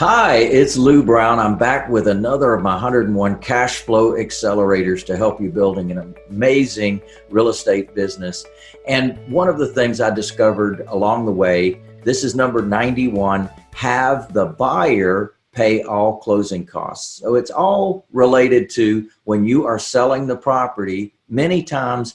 Hi, it's Lou Brown. I'm back with another of my 101 cash flow accelerators to help you building an amazing real estate business. And one of the things I discovered along the way, this is number 91, have the buyer pay all closing costs. So it's all related to when you are selling the property, many times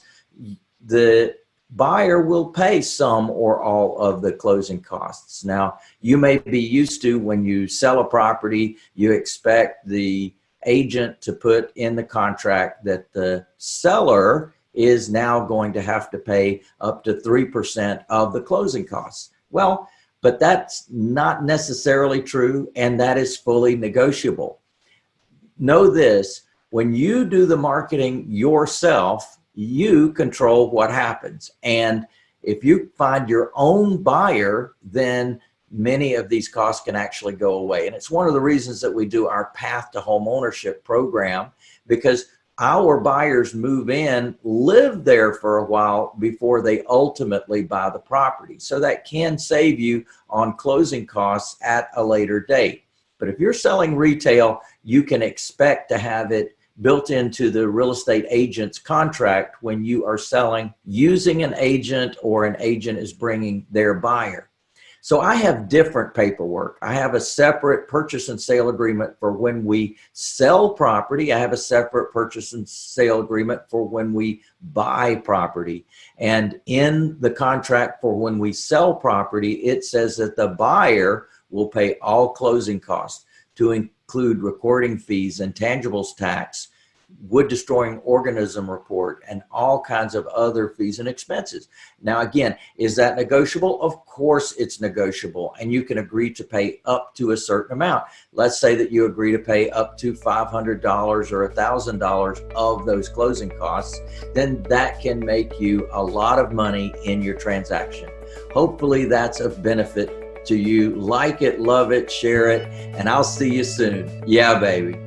the buyer will pay some or all of the closing costs. Now, you may be used to when you sell a property, you expect the agent to put in the contract that the seller is now going to have to pay up to 3% of the closing costs. Well, but that's not necessarily true and that is fully negotiable. Know this, when you do the marketing yourself, you control what happens. And if you find your own buyer, then many of these costs can actually go away. And it's one of the reasons that we do our path to home ownership program because our buyers move in, live there for a while before they ultimately buy the property. So that can save you on closing costs at a later date. But if you're selling retail, you can expect to have it built into the real estate agent's contract when you are selling using an agent or an agent is bringing their buyer. So I have different paperwork. I have a separate purchase and sale agreement for when we sell property. I have a separate purchase and sale agreement for when we buy property. And in the contract for when we sell property, it says that the buyer will pay all closing costs to include recording fees and tangibles tax, wood destroying organism report, and all kinds of other fees and expenses. Now, again, is that negotiable? Of course it's negotiable and you can agree to pay up to a certain amount. Let's say that you agree to pay up to $500 or $1,000 of those closing costs, then that can make you a lot of money in your transaction. Hopefully that's of benefit to you. Like it, love it, share it, and I'll see you soon. Yeah, baby.